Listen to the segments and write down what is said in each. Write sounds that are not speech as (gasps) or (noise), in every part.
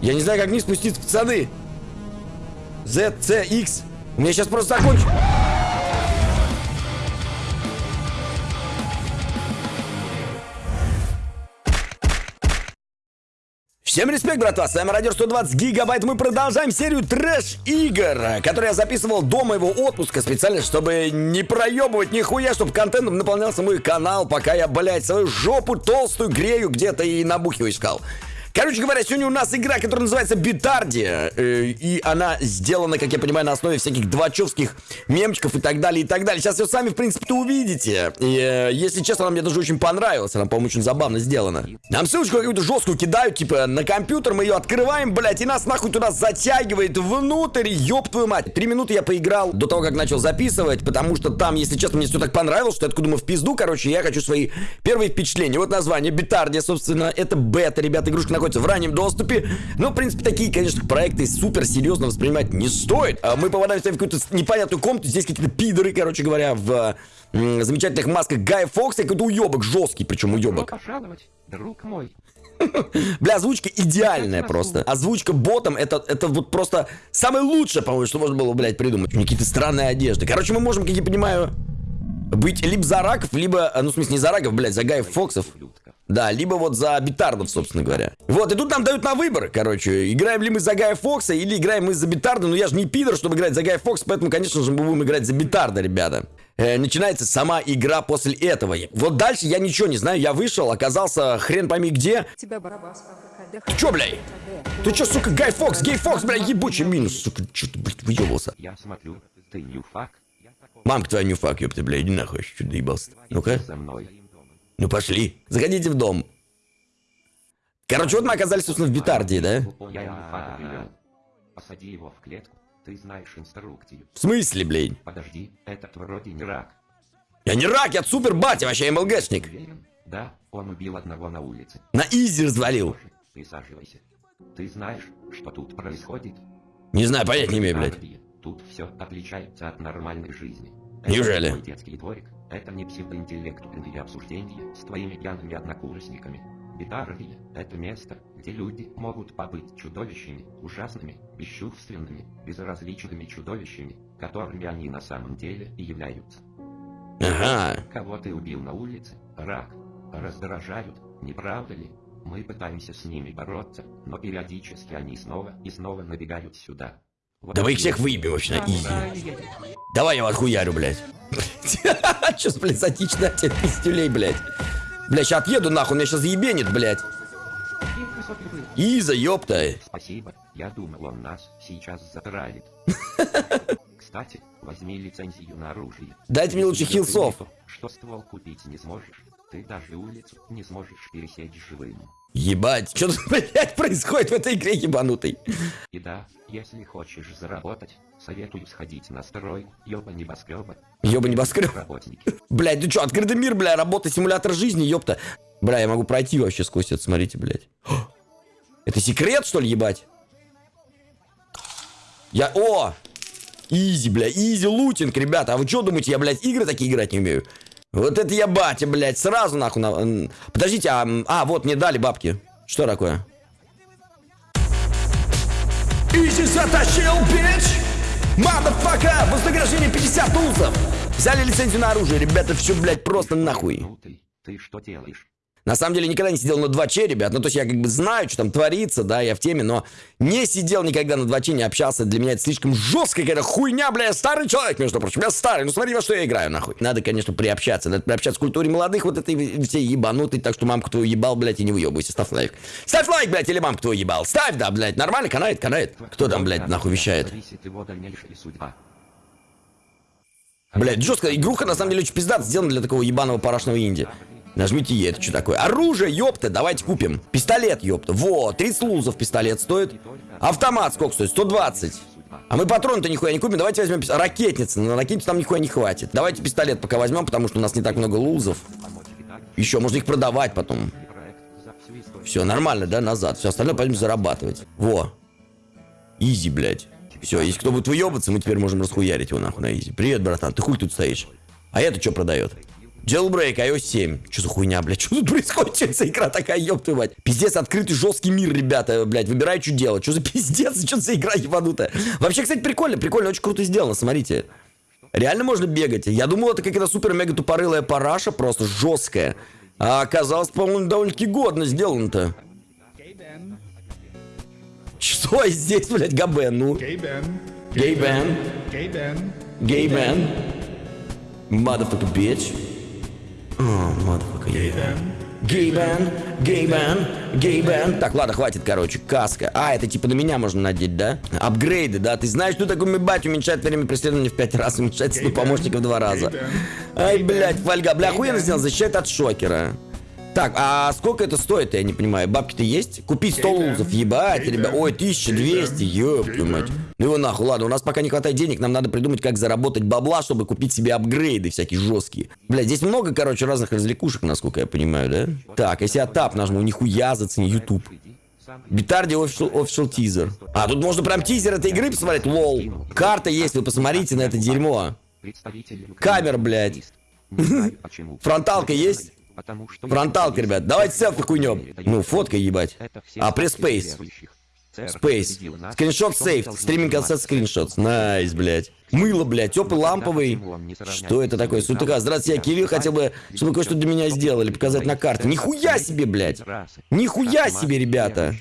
Я не знаю, как вниз спуститься, пацаны. Z, C, X. У меня сейчас просто закончится. Всем респект, братва, с вами Радио 120 Гигабайт. Мы продолжаем серию трэш-игр, которую я записывал до моего отпуска специально, чтобы не проебывать нихуя, чтобы контентом наполнялся мой канал, пока я, блядь, свою жопу толстую грею где-то и набухиваю искал. Короче говоря, сегодня у нас игра, которая называется Битарди, э, и она сделана, как я понимаю, на основе всяких двачевских мемчиков и так далее, и так далее. Сейчас все сами, в принципе, увидите. И, э, если честно, она мне даже очень понравилась, она, по-моему, очень забавно сделана. Нам ссылочку какую-то жесткую кидают, типа, на компьютер, мы ее открываем, блядь, и нас нахуй туда затягивает внутрь, ёб твою мать. Три минуты я поиграл до того, как начал записывать, потому что там, если честно, мне все так понравилось, что я откуда думаю, в пизду, короче, я хочу свои первые впечатления. Вот название, Битарди, собственно, это бета, ребята, игрушка находится в раннем доступе. Но, в принципе, такие, конечно, проекты супер серьезно воспринимать не стоит. А мы попадаем в какую-то непонятную комнату, здесь какие-то пидоры, короче говоря, в замечательных масках Гая Фокса, какой-то уебок жесткий, причем уебок. друг мой. (laughs) Бля, озвучка идеальная просто. Озвучка ботом, это, это вот просто самое лучшее, по-моему, что можно было, блядь, придумать. Какие-то странные одежды. Короче, мы можем, как я понимаю, быть либо за раков, либо, ну, в смысле, не за раков, блядь, за Гаев Фоксов. Да, либо вот за битардов, собственно говоря. Вот, и тут нам дают на выбор, короче, играем ли мы за Гая Фокса или играем мы за битарда. Но я же не пидор, чтобы играть за Гая Фокса, поэтому, конечно же, мы будем играть за битарда, ребята. Э, начинается сама игра после этого. Вот дальше я ничего не знаю, я вышел, оказался хрен пойми где. Тебя барабас, Ты чё, блядь? Ты чё, сука, Гай Фокс, Гей Фокс, блядь, ебучий анонимус, сука, чё ты, блядь, выебался? Я смотрю, ты ньюфак. Мамка твоя ньюфак, ёпта, блядь, иди нахуй, что доебался. Ну-ка. Ну пошли. Заходите в дом. Короче, вот мы оказались, собственно, в Битардии, да? Я. Посади его в клетку. Ты знаешь инструкцию. В смысле, блин? Подожди, этот вроде не рак. Я не рак, я супер батя, вообще МЛГшник. Уверен? Да, он убил одного на улице. На изи развалил. Присаживайся. Ты знаешь, что тут происходит? Не знаю, понять не имею, блядь. Тут все отличается от нормальной жизни. Неужели? Это детский дворик. Это не псевдоинтеллектуальные обсуждения с твоими пьяными однокурсниками. Битарвия – это место, где люди могут побыть чудовищами, ужасными, бесчувственными, безразличными чудовищами, которыми они на самом деле и являются. Ага. Кого ты убил на улице? Рак. Раздражают, не правда ли? Мы пытаемся с ними бороться, но периодически они снова и снова набегают сюда. Вот Да вы их всех выебем вообще на изи. Давай я вас хуярю, блядь. (laughs) Че, блядь, затичная тебе пиздюлей, блядь. Бля, сейчас отъеду нахуй, меня сейчас заебенит, блядь. Иза, ёпта. Спасибо, я думал, он нас сейчас затравит. (laughs) Кстати, возьми лицензию на оружие. Дайте мне лучше хилсов. Что ствол купить не сможешь, ты даже улицу не сможешь пересечь живым. Ебать, что тут, (laughs) блядь, происходит в этой игре ебанутой? И да, если хочешь заработать, советую сходить на строй, ёба небоскреба. Ёба небоскреб. Работники. (laughs) Блядь, ну что, открытый мир, бля, работа, симулятор жизни, ёпта. Бля, я могу пройти вообще сквозь это, смотрите, блядь. (gasps) Это секрет, что ли, ебать? Я... О! Easy, бля, easy looting, ребята. А вы что думаете, я, блядь, игры такие играть не умею? Вот это я батя, блядь, сразу нахуй. На... Подождите, а, а, вот, мне дали бабки. Что такое? Easy затащил, bitch! Motherfucker! Вознаграждение 50 лулзов! Взяли лицензию на оружие, ребята, все, блядь, просто нахуй. Ты что делаешь? На самом деле никогда не сидел на 2Ч, ребят. Ну, то есть я как бы знаю, что там творится, да, я в теме, но не сидел никогда на 2Ч, не общался. Для меня это слишком жесткая какая-то хуйня, бля. Я старый человек, между прочим. Я старый. Ну, смотри, во что я играю, нахуй. Надо, конечно, приобщаться. Надо приобщаться к культуре молодых, вот этой всей ебанутой. Так что мамку твою ебал, блядь, и не выебывайся. Ставь лайк. Ставь лайк, блядь, или мамку твою ебал. Ставь, да, блядь. Нормально, канает, канает. Кто там, блядь, нахуй вещает? Блядь, жестко. Игруха, на самом деле, очень пиздата сделана для такого ебаного парашного инди. Нажмите Е, это что такое? Оружие, ёпта, давайте купим. Пистолет, ёпта. Во, 30 лузов пистолет стоит. Автомат сколько стоит? 120. А мы патроны-то нихуя не купим, давайте возьмем пис-. На ракетницу там нихуя не хватит. Давайте пистолет пока возьмем, потому что у нас не так много лузов. Еще можно их продавать потом. Все, нормально, да, назад. Все остальное пойдем зарабатывать. Во. Изи, блядь. Все, если кто будет выебаться, мы теперь можем расхуярить его нахуй на изи. Привет, братан, ты хуй тут стоишь? А это что продает? Jailbreak, iOS 7. Что за хуйня, блядь? (laughs) Что тут происходит? Что за игра такая, ёб твою мать? Пиздец, открытый жесткий мир, ребята, блядь. Выбирай, что делать. Что за (laughs) пиздец? Что за игра ебанутая? Вообще, кстати, прикольно, прикольно, очень круто сделано, смотрите. Реально можно бегать. Я думал, это какая-то супер-мега тупорылая параша, просто жесткая. А оказалось, по-моему, довольно-таки годно сделано-то. Что здесь, блядь, Габен, ну? Gay Ben. Gay man. Motherfucker bitch. О, motherfucker, yeah. Гей бен, гей бен, гей бен. Так, ладно, хватит, короче, каска. А, это типа на меня можно надеть, да? Апгрейды, да? Ты знаешь, что такое мебать уменьшает время преследования в 5 раз, уменьшает силу помощника в 2 раза. Ай, блядь, фольга. Бля, охуенно сделал, защищает от шокера. Так, а сколько это стоит, я не понимаю. Бабки-то есть? Купить 100 лузов, ебать, ребят. Ой, 1200, ёб твою мать. Ну его нахуй, ладно, у нас пока не хватает денег, нам надо придумать, как заработать бабла, чтобы купить себе апгрейды всякие жесткие. Бля, здесь много, короче, разных развлекушек, насколько я понимаю, да? Так, если я тап нажму, нихуя зацени YouTube. Bitardia official teaser. А, тут можно прям тизер этой игры посмотреть, lol. Карта есть, вы посмотрите на это дерьмо. Камер, блядь. (laughs) Фронталка есть? Потому что Фронталка, ребят. Давайте селфи хуйнем. Ну, фотка ебать. А, press space. Space. Screenshot save. Streaming концерт screenshot. Nice, блядь. Мыло, блядь, теплый ламповый. Что это такое? Сутыка. Здравствуйте, я Кирилл. Хотел бы, чтобы кое-что для меня сделали, показать на карте. Нихуя себе, блядь. Нихуя себе, ребята.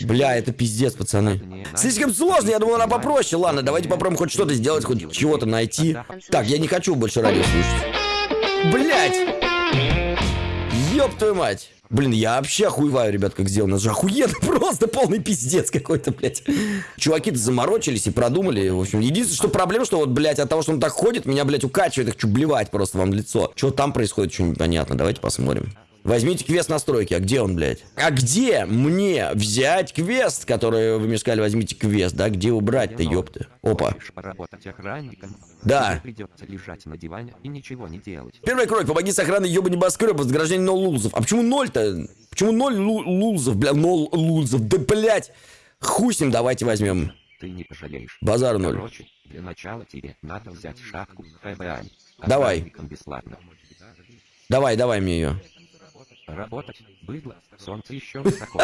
Бля, это пиздец, пацаны. Слишком сложно, я думал, она попроще. Ладно, давайте попробуем хоть что-то сделать, хоть чего-то найти. Так, я не хочу больше радио слушать. Блять! Ёб твою мать! Блин, я вообще охуеваю, ребят, как сделано. Же охуенно, (laughs) просто полный пиздец какой-то, блядь. Чуваки-то заморочились и продумали. В общем, единственное, что проблема, что вот, блядь, от того, что он так ходит, меня, блядь, укачивает, я хочу блевать просто вам в лицо. Что там происходит, что непонятно. Давайте посмотрим. Возьмите квест настройки. А где он, блядь? А где мне взять квест, который вы мне сказали, возьмите квест, да? Где убрать-то, ёпты? Опа. Да. Лежать на диване и ничего не делать. Первая кровь, помоги с охраной ёба небоскреба, возграждение нол лулзов. А почему ноль-то? Почему ноль лу- лулзов, бля, нол лулзов? Да, блядь! Хуй с ним, давайте возьмем. Ты не пожалеешь. Базар ноль. Короче, для начала тебе надо взять шапку ФБА. Давай. Бесплатно. Давай, давай мне ее. Работать, быдло, солнце еще (laughs) высоко.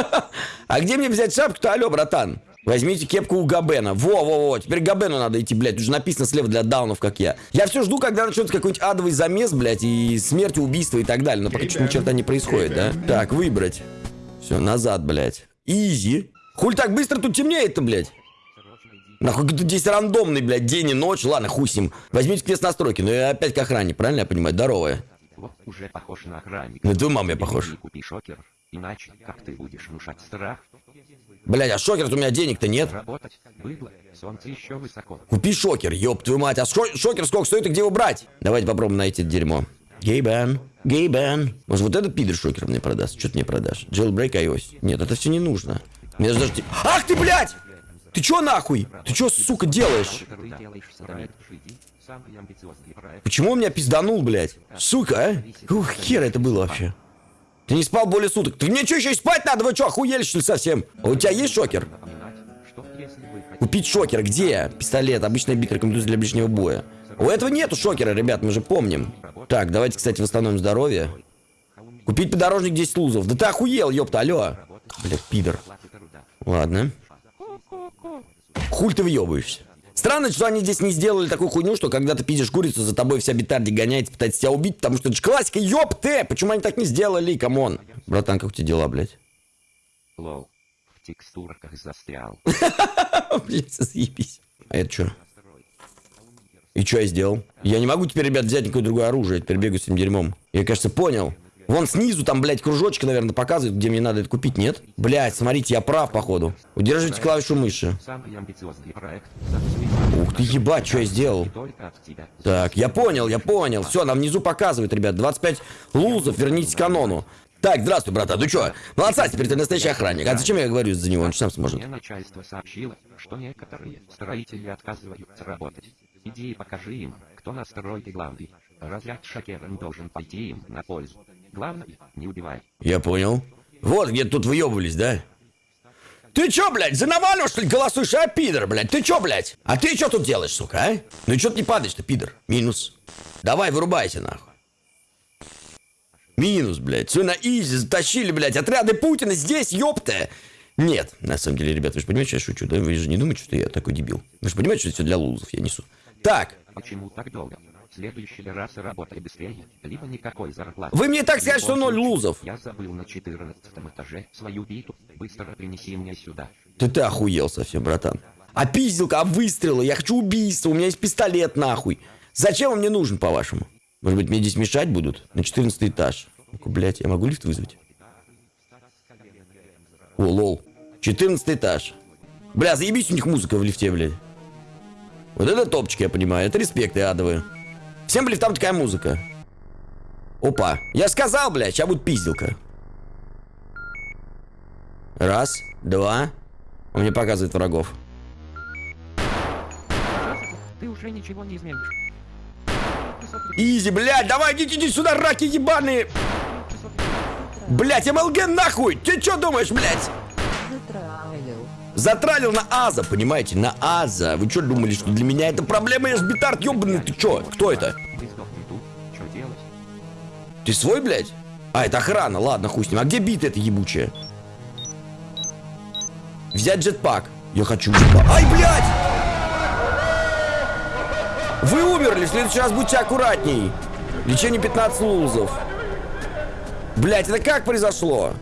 А где мне взять шапку-то, алё, братан? Возьмите кепку у Габена. Во-во-во, теперь к Габену надо идти, блядь. Уже написано слева для даунов, как я. Я все жду, когда начнется какой-нибудь адовый замес, блядь, и смерть, убийство и так далее. Но пока что ни черта не происходит, да? Так, выбрать. Все, назад, блядь. Изи. Хуль так быстро тут темнеет-то, блядь? Нахуй тут здесь рандомный, блядь, день и ночь. Ладно, хуй с ним. Возьмите квест настройки. Ну и опять к охране, правильно я понимаю? Здоровая. Вот уже похож на охранника. Твою маму я похож. Купи шокер, иначе как ты будешь внушать страх? Блядь, а шокер у меня денег-то нет. Работать, быдло, солнце еще высоко. Купи шокер, ёб твою мать. А шо- шокер сколько стоит и где его брать? Давайте попробуем найти это дерьмо. Гейбен, Гейбен. Может, вот этот пидор шокер мне продаст? Что ты мне продашь? Jailbreak iOS. Нет, это все не нужно. Мне даже... Ах ты, блядь! Ты чё нахуй? Ты чё, сука, делаешь? Почему он меня пизданул, блядь? Сука, а? Ух, хер это было вообще. Ты не спал более суток. Ты мне что, еще и спать надо? Вы что, охуели, что ли, совсем? А у тебя есть шокер? Купить шокер где? Пистолет, обычная бит рекомендуется для ближнего боя. У этого нету шокера, ребят, мы же помним. Так, давайте, кстати, восстановим здоровье. Купить подорожник 10 лулзов. Да ты охуел, ёпта, алло. Блядь, пидор. Ладно. Хуль ты въебываешься. Странно, что они здесь не сделали такую хуйню, что когда ты пиздишь курицу, за тобой вся Битардия гоняется, пытается тебя убить, потому что это же классика, ёб ты! Почему они так не сделали, come on? Братан, как у тебя дела, блядь? lol, в текстурках застрял. (laughs) Блядь, заебись. А это что? И что я сделал? Я не могу теперь, ребят, взять никакое другое оружие. Я теперь бегаю с этим дерьмом. Я, кажется, понял. Вон снизу там, блядь, кружочки, наверное, показывают, где мне надо это купить, нет? Блядь, смотрите, я прав, походу. Удерживайте клавишу мыши. Ух ты, ебать, что я сделал? Так, я понял, я понял. Все, нам внизу показывают, ребят. 25 лузов, вернитесь к канону. Так, здравствуй, брата, ну чё? Молодца, теперь ты настоящий охранник. А зачем я говорю за него? Он же сам сможет. Мне начальство сообщило, что некоторые строители отказываются работать. Иди и покажи им, кто на стройке главный. Разряд шокером должен пойти им на пользу. Главное, не убивай. Я понял. Вот где тут выебывались, да? Ты чё, блядь, за Навального, что ли, голосуешь, а, пидор, блядь? Ты чё, блядь? А ты чё тут делаешь, сука, а? Ну чё ты не падаешь-то, пидор? Минус. Давай, вырубайся, нахуй. Минус, блядь. Все на изи затащили, блядь. Отряды Путина здесь, ёпта. Нет, на самом деле, ребят, вы же понимаете, что я шучу, да? Вы же не думаете, что я такой дебил. Вы же понимаете, что это все для лузов я несу. Так, Почему так долго? Следующий раз работай быстрее, либо никакой зарплаты. вы мне так сказать, что ноль лузов. Я забыл на 14 этаже свою биту. Быстро принеси мне сюда. Ты ты охуел совсем, братан. А пизделка, а выстрелы, я хочу убийства, у меня есть пистолет, нахуй. Зачем он мне нужен, по-вашему? Может быть, мне здесь мешать будут? На 14 этаж. Ну-ка, блядь, я могу лифт вызвать? О, лол. 14 этаж. Бля, заебись у них музыка в лифте, блядь. Вот это топчик, я понимаю. Это респект, я адовые. Всем в лифтам такая музыка. Опа. Я сказал, блядь, сейчас будет пизделка. Раз, два. Он мне показывает врагов. Ты уже ничего не изменишь. Изи, блядь, давай, идите, идите сюда, раки ебаные. Блядь, МЛГ нахуй. Ты что думаешь, блядь? Затралил. На Аза, понимаете, на Аза. Вы что думали, что для меня это проблема? Я ж битард ебаный, ты чё? Кто это? Ты свой, блядь? А, это охрана, ладно, хуй с ним. А где бита эта ебучая? Взять джетпак. Я хочу джетпак. Ай, блядь! Вы умерли, в следующий раз будьте аккуратней. Лечение 15 лузов. Блядь, это как произошло?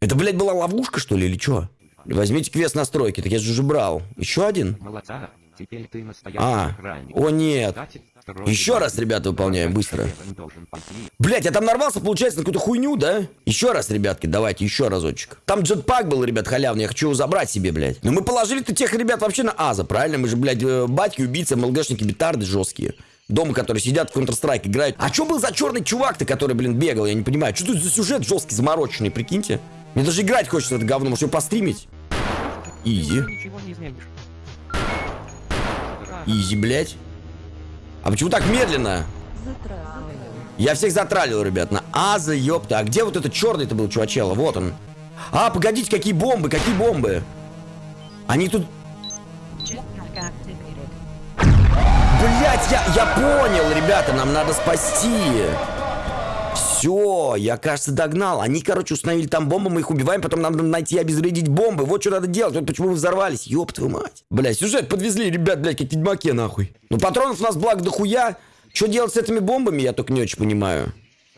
Это, блядь, была ловушка, что ли, или что? Возьмите квест настройки, так я же уже брал. Еще один? Молодца. Теперь ты настоящий А, охранник. о нет. Еще раз, ребята, выполняем быстро. Блять, я там нарвался, получается, на какую-то хуйню, да? Еще раз, ребятки, давайте, еще разочек. Там джетпак был, ребят, халявный, я хочу его забрать себе, блядь. Но мы положили-то тех ребят вообще на Аза, правильно? Мы же, блядь, э, батьки, убийцы, МЛГшники, битарды жесткие. Дома, которые сидят в Counter-Strike, играют. А что был за черный чувак-то, который, блин, бегал? Я не понимаю. Что тут за сюжет жесткий, замороченный, прикиньте? Мне даже играть хочется это говно, может его постримить? Изи. Изи, блядь. А почему так медленно? Затралил. Я всех затралил, ребят, на Аза, ёпта. А где вот этот черный-то был, чувачело? Вот он. А, погодите, какие бомбы, какие бомбы? Они тут... Блять, я, я понял, ребята, нам надо спасти. Все, я, кажется, догнал. Они, короче, установили там бомбы, мы их убиваем, потом нам надо найти и обезвредить бомбы. Вот что надо делать, вот почему вы взорвались. Ёб твою мать. Бля, сюжет подвезли, ребят, блядь, как ведьмаке, нахуй. Ну, патронов у нас благо дохуя. Что делать с этими бомбами, я только не очень понимаю.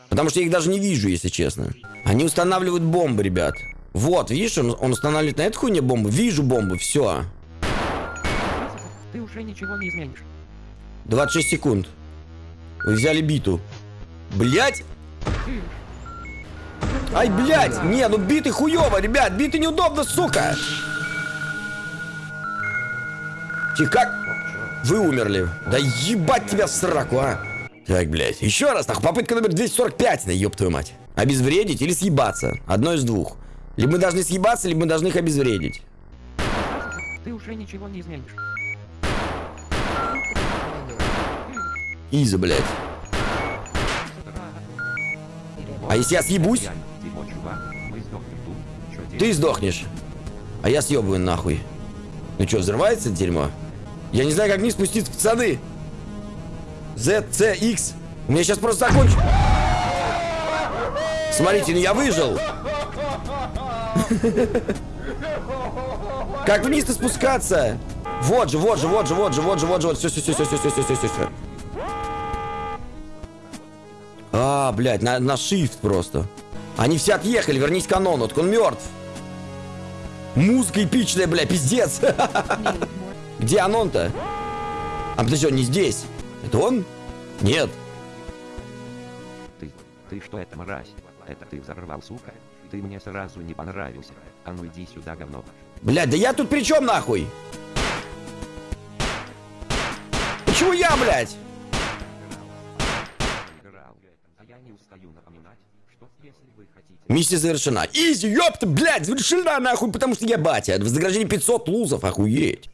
Потому что я их даже не вижу, если честно. Они устанавливают бомбы, ребят. Вот, видишь, он, он устанавливает на эту хуйне бомбы. Вижу бомбы, все. Ты уже ничего не изменишь. 26 секунд. Вы взяли биту. Блять! Ай, блядь! Не, ну биты хуёво, ребят! Биты неудобно, сука! Тихо, как? Вы умерли. Да ебать тебя в сраку, а! Так, блядь. Еще раз, нахуй. Попытка номер 245, да ёб твою мать. Обезвредить или съебаться? Одно из двух. Либо мы должны съебаться, либо мы должны их обезвредить. Ты уже ничего не изменишь. Иза, блядь. А если я съебусь? Ты сдохнешь. А я съебываю нахуй. Ну что, взрывается дерьмо? Я не знаю, как вниз спуститься, пацаны. Z, C, X. У меня сейчас просто закончу. Смотрите, ну я выжил. Как вниз-то спускаться? Вот же, вот же, вот же, вот же, вот же, вот же, вот. Все, все, все, все, все, все, все, все, все. А, блядь, на, на shift просто. Они все отъехали, вернись к канону, так он мертв. Музыка эпичная, бля, пиздец. (laughs) Где Анон-то? А подожди, он не здесь. Это он? Нет. Ты, ты что это, мразь? Это ты взорвал, сука? Ты мне сразу не понравился. А ну иди сюда, говно. Блядь, да я тут при чем нахуй? Почему я, блядь? Не устаю напоминать, что если вы хотите... Миссия завершена. Изи, ёпта, блядь, завершена нахуй, потому что я батя. Вознаграждение 500 лузов, охуеть.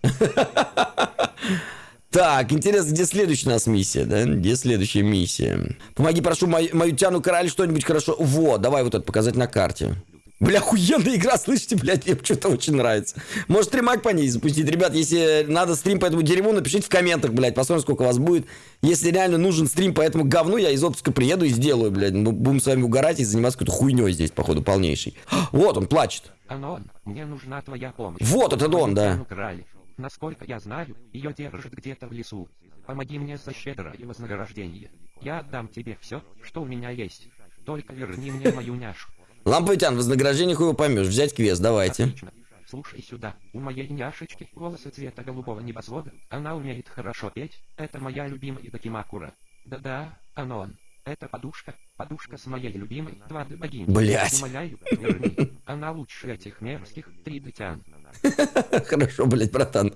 Так, интересно, где следующая у нас миссия, да? Где следующая миссия? Помоги, прошу, мою, мою тяну король что-нибудь хорошо. Вот, давай вот это показать на карте. Бля, охуенная игра, слышите, блядь, мне что-то очень нравится. Может, стримак по ней запустить. Ребят, если надо стрим по этому дерьму, напишите в комментах, блядь, посмотрим, сколько вас будет. Если реально нужен стрим по этому говну, я из отпуска приеду и сделаю, блядь. Мы будем с вами угорать и заниматься какой-то хуйней здесь, походу, полнейшей. (gasps) Вот он, плачет. Анон, мне нужна твоя помощь. Вот это он, да. Украли. Насколько я знаю, ее держат где-то в лесу. Помоги мне за щедрое вознаграждение. Я отдам тебе все, что у меня есть. Только верни мне мою няшу. Ламповитян, вознаграждение хуй его поймешь. Взять квест, давайте. Отлично. Слушай сюда, у моей няшечки волосы цвета голубого небосвода, она умеет хорошо петь, это моя любимая Дакимакура. Да-да, Анон, это подушка, подушка с моей любимой двады богини. Блядь. Умоляю, верни, она лучше этих мерзких три дитян. (laughs) Хорошо, блядь, братан.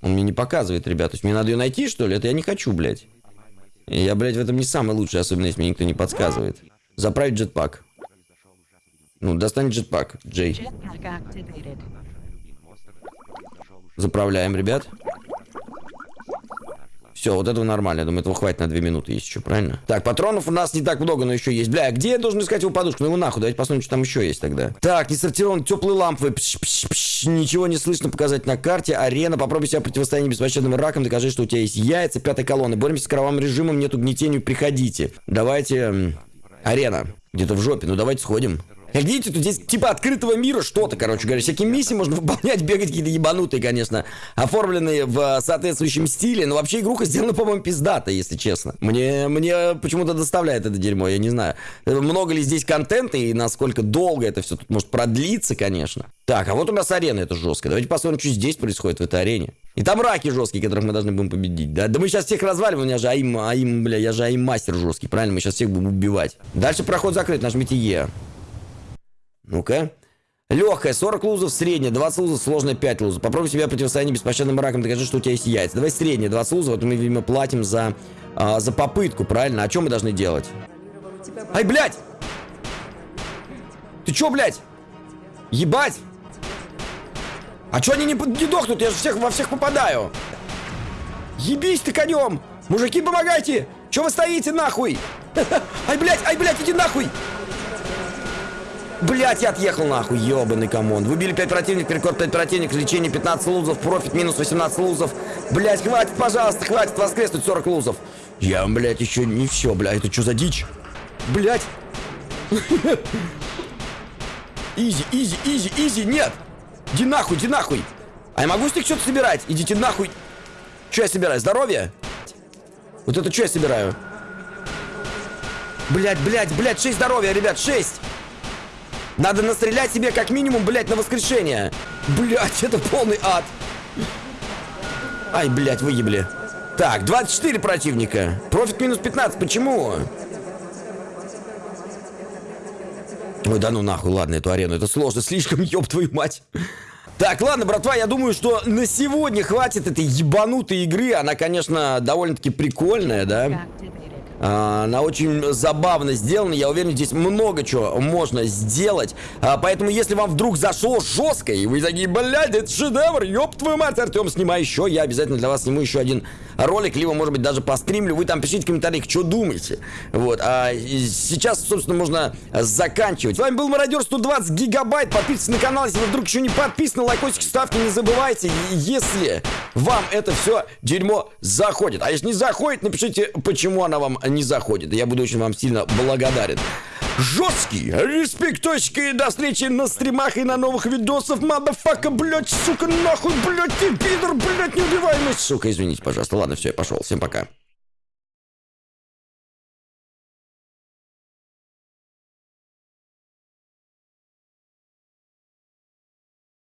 Он мне не показывает, ребят. То есть мне надо ее найти, что ли? Это я не хочу, блядь. И Я, блядь, в этом не самый лучший, особенно если мне никто не подсказывает. Заправить джетпак. Ну, достань джетпак, Джей. Заправляем, ребят. Все, вот этого нормально. Я думаю, этого хватит на 2 минуты, есть еще, правильно? Так, патронов у нас не так много, но еще есть. Бля, где я должен искать его подушку? Ну его нахуй, давайте посмотрим, что там еще есть тогда. Так, не сортирован, теплые лампы. Пш, пш, пш, ничего не слышно показать на карте. Арена, попробуй себя противостояние беспощадным раком, докажи, что у тебя есть яйца. Пятая колонна. Боремся с кровавым режимом, нету гнетению, приходите. Давайте... Арена. Где-то в жопе. Ну давайте сходим. Как видите, тут здесь типа открытого мира что-то, короче говоря. Всякие миссии можно выполнять, (laughs) бегать какие-то ебанутые, конечно. Оформленные в э, соответствующем стиле. Но вообще игруха сделана, по-моему, пиздата, если честно. Мне, мне почему-то доставляет это дерьмо, я не знаю. Э, Много ли здесь контента и насколько долго это все тут может продлиться, конечно. Так, а вот у нас арена, это жестко. Давайте посмотрим, что здесь происходит в этой арене. И там раки жесткие, которых мы должны будем победить. Да, да мы сейчас всех разваливаем, я же аим, аим, бля, я же аим мастер жесткий, правильно? Мы сейчас всех будем убивать. Дальше проход закрыт, нажмите Е. Ну-ка. Легкая, 40 лузов, средняя, 20 лузов, сложная, 5 лузов. Попробуй себя противостояние беспощадным раком, докажи, что у тебя есть яйца. Давай средняя, 20 лузов, вот мы, видимо, платим за, а, за попытку, правильно? А что мы должны делать? Ай, блядь! Ты чё, блядь? Ебать! А чё они не, не дохнут? Я же всех, во всех попадаю. Ебись ты конем! Мужики, помогайте! Чё вы стоите, нахуй? (laughs) Ай, блядь, ай, блядь, иди нахуй! Блять, я отъехал нахуй, ебаный come on. Выбили 5 противников, рекорд 5 противников, лечение 15 лузов, профит минус 18 лузов. Блять, хватит, пожалуйста, хватит воскреснуть 40 лузов. Я, блядь, еще не все, блядь, это что за дичь? Блять. (laughs) Easy, easy, easy, easy, нет. Иди нахуй, иди нахуй. А я могу с них что-то собирать? Идите нахуй. Что я собираю? Здоровье? Вот это что я собираю? Блять, блять, блять, 6 здоровья, ребят, 6. Надо настрелять себе как минимум, блядь, на воскрешение. Блядь, это полный ад. Ай, блядь, выебли. Так, 24 противника. Профит минус 15. Почему? Ой, да ну нахуй, ладно, эту арену. Это сложно, слишком, (laughs) ёб твою мать. Так, ладно, братва, я думаю, что на сегодня хватит этой ебанутой игры. Она, конечно, довольно-таки прикольная, да? Activated. А, Она очень забавно сделана. Я уверен, здесь много чего можно сделать. А, Поэтому, если вам вдруг зашло жестко, и вы такие, блядь, это шедевр, ёб твою мать, Артем, снимай еще. Я обязательно для вас сниму еще один ролик, либо, может быть, даже постримлю. Вы там пишите в комментариях, что думаете. Вот. А сейчас, собственно, можно заканчивать. С вами был Мародер 120 гигабайт. Подписывайтесь на канал, если вы вдруг еще не подписаны. Лайкосик ставьте, не забывайте. Если вам это все дерьмо заходит. А если не заходит, напишите, почему она вам не заходит. Я буду очень вам сильно благодарен. Жесткий респекточки и до встречи на стримах и на новых видосах. Мадафака, блядь, сука, нахуй, блядь, ты пидор, блядь, неубиваемый. Сука, извините, пожалуйста. Ладно, все, я пошел. Всем пока.